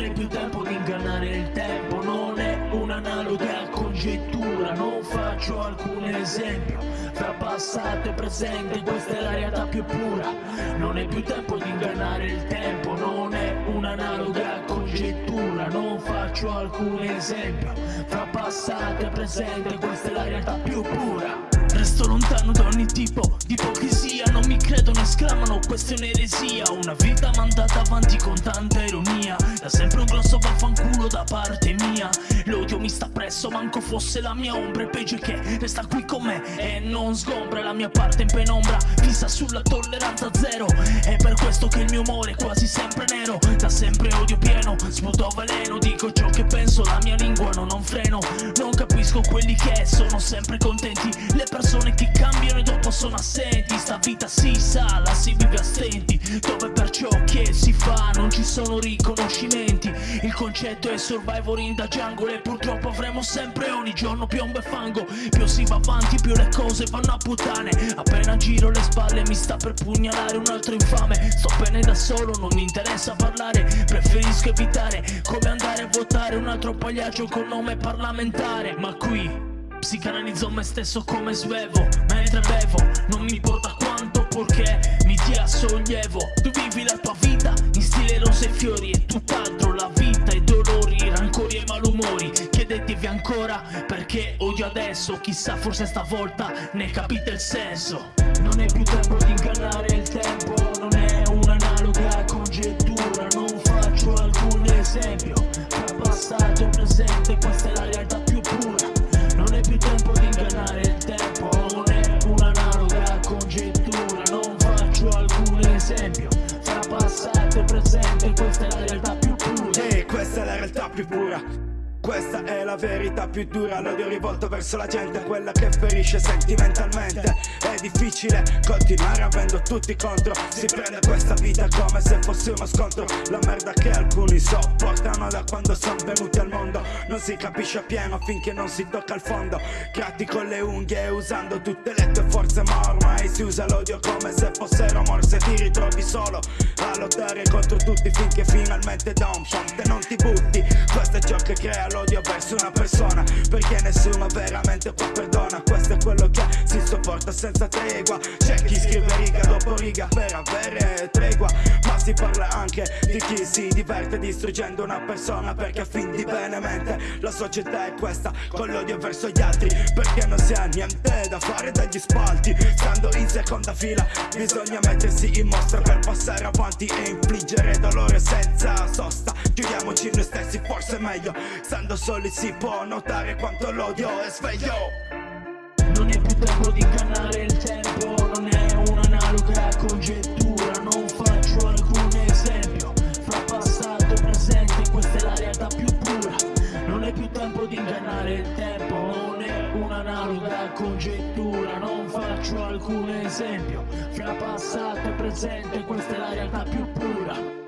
è più tempo di ingannare il tempo, non è un'analoga congettura, non faccio alcun esempio. Fra passato e presente questa è la realtà più pura, non è più tempo di ingannare il tempo, non è un'analoga congettura, non faccio alcun esempio. Fra passato e presente questa è la realtà più pura. Resto lontano da ogni tipo di ipocrisia. Non mi credono, esclamano, questa è un'eresia. Una vita mandata avanti con tanta ironia. Da sempre un grosso vaffanculo da parte mia. L'odio mi sta presso, manco fosse la mia ombra. E peggio che resta qui con me e non sgombra La mia parte in penombra, fissa sulla tolleranza zero. È per questo che il mio umore è quasi sempre nero. Da sempre odio pieno, sputo veleno. Dico ciò che penso, la mia lingua non, non freno Non capisco quelli che sono sempre contenti. Le persone che cambiano e dopo sono assenti. Sta vita si sa, la si vive a stenti. Dove per ciò che si fa non ci sono riconoscimenti. Il concetto è survivor in da jungle E purtroppo avremo sempre ogni giorno piombo e fango. Più si va avanti più le cose vanno a puttane. Appena giro le spalle mi sta per pugnalare un altro infame. Sto bene da solo, non mi interessa parlare. Preferisco evitare come andare a votare Un altro pagliaccio col nome parlamentare. Ma qui. Psicanalizzo me stesso come svevo Mentre bevo. Non mi importa quanto purché mi dia sollievo. Tu vivi la tua vita in stile rose e fiori E tutt'altro. La vita e dolori, rancori e malumori. Chiedetevi ancora perché odio adesso. Chissà forse stavolta ne capite il senso. Non è più tempo di ingannare la realtà più pura questa è la verità più dura, l'odio rivolto verso la gente, quella che ferisce sentimentalmente. È difficile continuare avendo tutti contro, si prende questa vita come se fosse uno scontro. La merda che alcuni sopportano da quando sono venuti al mondo, non si capisce appieno finché non si tocca il fondo. Creati con le unghie usando tutte le tue forze, ma ormai si usa l'odio come se fossero morse. Ti ritrovi solo a lottare contro tutti finché finalmente da un ponte non ti butti. Questo è crea l'odio verso una persona Perché nessuno veramente qua perdona Questo è quello che si sopporta senza tregua. C'è chi scrive riga dopo riga per avere tregua Ma si parla anche di chi si diverte distruggendo una persona Perché a fin di bene mente. La società è questa Con l'odio verso gli altri Perché non si ha niente da fare dagli spalti. Stando in seconda fila bisogna mettersi in mostra Per passare avanti e infliggere dolore senza sosta. Chiudiamoci noi stessi forse è meglio. Stando soli si può notare quanto l'odio è sveglio Tempo di ingannare il tempo Non è un'analoga congettura Non faccio alcun esempio. Fra passato e presente questa è la realtà più pura. Non è più tempo di ingannare il tempo Non è un'analoga congettura Non faccio alcun esempio. Fra passato e presente questa è la realtà più pura